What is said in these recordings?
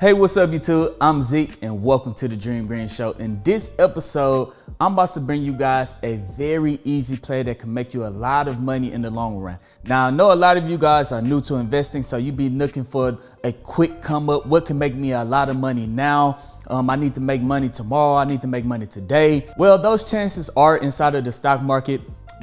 Hey, what's up YouTube? I'm Zeke and welcome to the Dream Green Show. In this episode, I'm about to bring you guys a very easy play that can make you a lot of money in the long run. Now, I know a lot of you guys are new to investing, so you be looking for a quick come up. What can make me a lot of money now? Um, I need to make money tomorrow. I need to make money today. Well, those chances are inside of the stock market,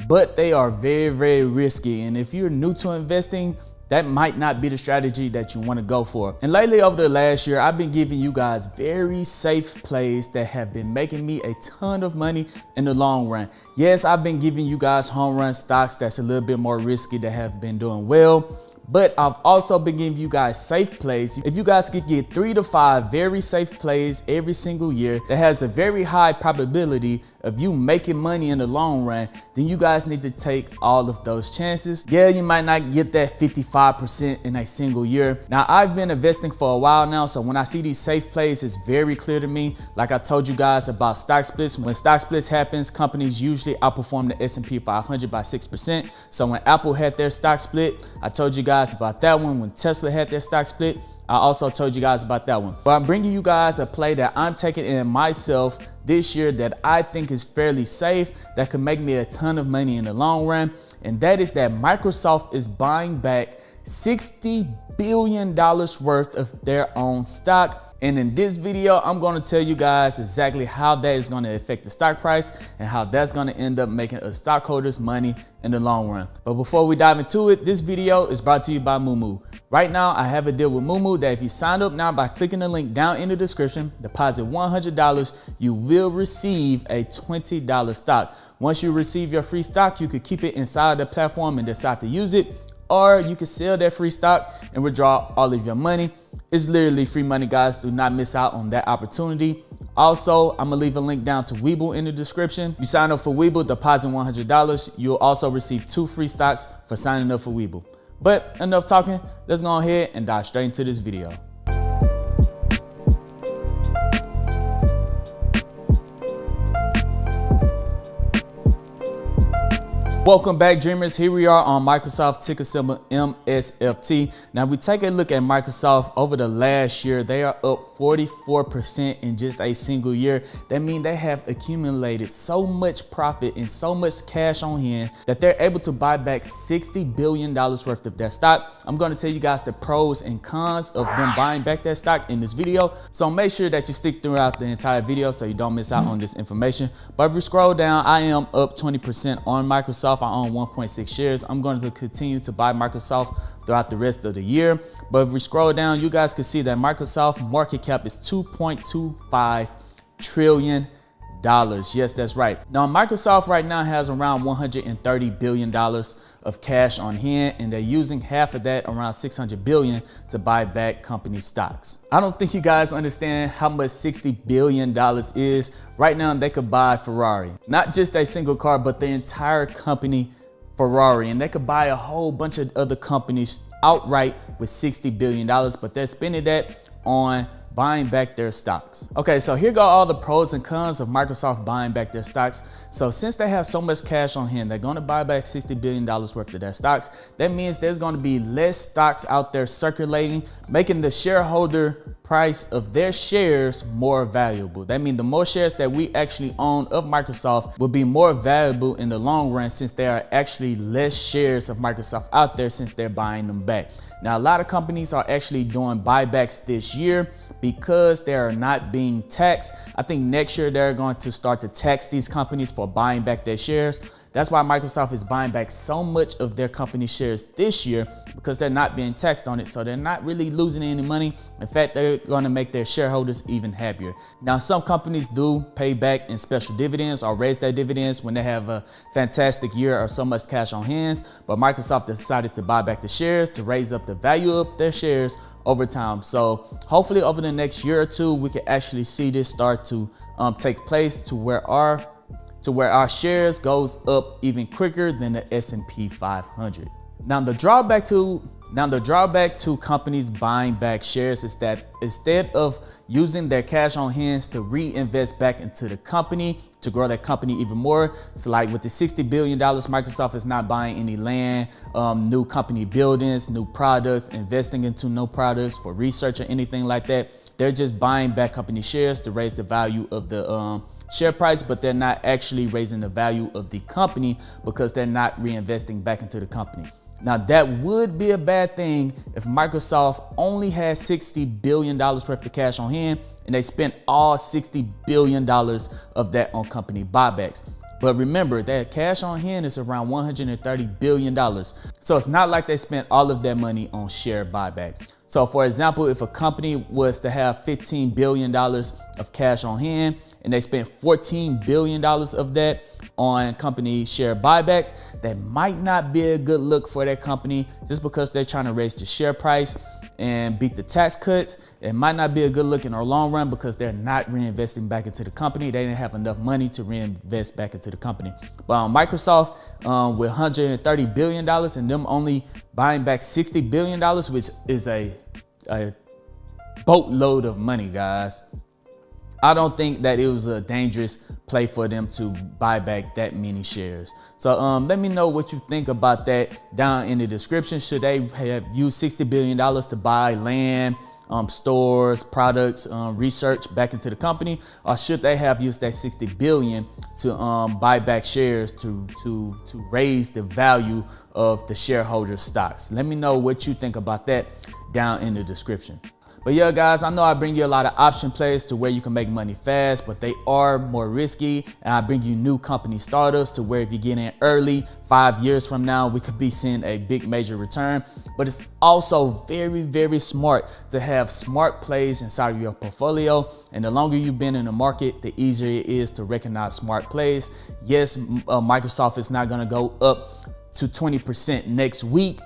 but they are very, very risky. And if you're new to investing, that might not be the strategy that you want to go for. And lately over the last year, I've been giving you guys very safe plays that have been making me a ton of money in the long run. Yes, I've been giving you guys home run stocks that's a little bit more risky that have been doing well but I've also been giving you guys safe plays. If you guys could get three to five very safe plays every single year that has a very high probability of you making money in the long run, then you guys need to take all of those chances. Yeah, you might not get that 55% in a single year. Now, I've been investing for a while now, so when I see these safe plays, it's very clear to me. Like I told you guys about stock splits, when stock splits happens, companies usually outperform the S&P 500 by 6%. So when Apple had their stock split, I told you guys guys about that one when Tesla had their stock split. I also told you guys about that one. But I'm bringing you guys a play that I'm taking in myself this year that I think is fairly safe, that could make me a ton of money in the long run. And that is that Microsoft is buying back $60 billion worth of their own stock and in this video, I'm gonna tell you guys exactly how that is gonna affect the stock price and how that's gonna end up making us stockholders money in the long run. But before we dive into it, this video is brought to you by Moomoo. Right now, I have a deal with Moomoo that if you sign up now by clicking the link down in the description, deposit $100, you will receive a $20 stock. Once you receive your free stock, you could keep it inside the platform and decide to use it, or you can sell that free stock and withdraw all of your money. It's literally free money, guys. Do not miss out on that opportunity. Also, I'm gonna leave a link down to Webull in the description. You sign up for Webull, deposit $100. You'll also receive two free stocks for signing up for Webull. But enough talking, let's go ahead and dive straight into this video. Welcome back dreamers. Here we are on Microsoft ticker symbol MSFT. Now we take a look at Microsoft over the last year. They are up 44% in just a single year. That means they have accumulated so much profit and so much cash on hand that they're able to buy back $60 billion worth of their stock. I'm going to tell you guys the pros and cons of them buying back their stock in this video. So make sure that you stick throughout the entire video so you don't miss out on this information. But if you scroll down, I am up 20% on Microsoft Microsoft. I own 1.6 shares. I'm going to continue to buy Microsoft throughout the rest of the year. But if we scroll down, you guys can see that Microsoft market cap is 2.25 trillion dollars. Yes, that's right. Now, Microsoft right now has around $130 billion of cash on hand, and they're using half of that, around 600 billion, to buy back company stocks. I don't think you guys understand how much $60 billion is. Right now, they could buy Ferrari, not just a single car, but the entire company Ferrari, and they could buy a whole bunch of other companies outright with $60 billion, but they're spending that on buying back their stocks. Okay, so here go all the pros and cons of Microsoft buying back their stocks. So since they have so much cash on hand, they're gonna buy back $60 billion worth of their stocks. That means there's gonna be less stocks out there circulating, making the shareholder price of their shares more valuable. That means the more shares that we actually own of Microsoft will be more valuable in the long run since there are actually less shares of Microsoft out there since they're buying them back. Now, a lot of companies are actually doing buybacks this year because they are not being taxed. I think next year they're going to start to tax these companies for buying back their shares. That's why Microsoft is buying back so much of their company shares this year because they're not being taxed on it. So they're not really losing any money. In fact, they're going to make their shareholders even happier. Now, some companies do pay back in special dividends or raise their dividends when they have a fantastic year or so much cash on hands. But Microsoft decided to buy back the shares to raise up the value of their shares over time. So hopefully over the next year or two, we can actually see this start to um, take place to where our to where our shares goes up even quicker than the S&P 500. Now the drawback to Now the drawback to companies buying back shares is that instead of using their cash on hands to reinvest back into the company to grow that company even more. So like with the $60 billion, Microsoft is not buying any land, um, new company buildings, new products, investing into new products for research or anything like that. They're just buying back company shares to raise the value of the um, share price, but they're not actually raising the value of the company because they're not reinvesting back into the company. Now that would be a bad thing if Microsoft only had $60 billion worth of cash on hand and they spent all $60 billion of that on company buybacks. But remember that cash on hand is around $130 billion. So it's not like they spent all of their money on share buyback. So for example, if a company was to have $15 billion of cash on hand and they spent $14 billion of that on company share buybacks, that might not be a good look for that company just because they're trying to raise the share price and beat the tax cuts. It might not be a good look in our long run because they're not reinvesting back into the company. They didn't have enough money to reinvest back into the company. But on Microsoft, um, with $130 billion and them only buying back $60 billion, which is a, a boatload of money, guys. I don't think that it was a dangerous play for them to buy back that many shares. So um, let me know what you think about that down in the description. Should they have used $60 billion to buy land, um, stores, products, um, research back into the company, or should they have used that 60 billion to um, buy back shares to, to, to raise the value of the shareholder stocks? Let me know what you think about that down in the description. But yeah, guys, I know I bring you a lot of option plays to where you can make money fast, but they are more risky. And I bring you new company startups to where if you get in early, five years from now, we could be seeing a big major return. But it's also very, very smart to have smart plays inside of your portfolio. And the longer you've been in the market, the easier it is to recognize smart plays. Yes, uh, Microsoft is not gonna go up to 20% next week,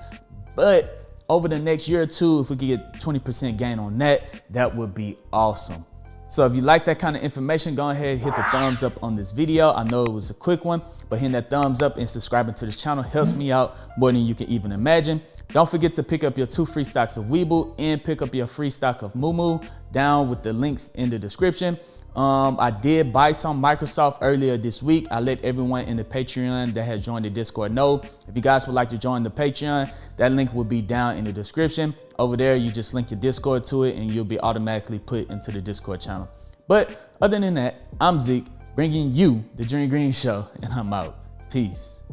but over the next year or two, if we could get 20% gain on that, that would be awesome. So if you like that kind of information, go ahead, hit the thumbs up on this video. I know it was a quick one, but hitting that thumbs up and subscribing to the channel helps me out more than you can even imagine. Don't forget to pick up your two free stocks of Webull and pick up your free stock of Moomoo down with the links in the description. Um, I did buy some Microsoft earlier this week. I let everyone in the Patreon that has joined the Discord know. If you guys would like to join the Patreon, that link will be down in the description. Over there, you just link your Discord to it and you'll be automatically put into the Discord channel. But other than that, I'm Zeke, bringing you the Dream Green Show, and I'm out. Peace.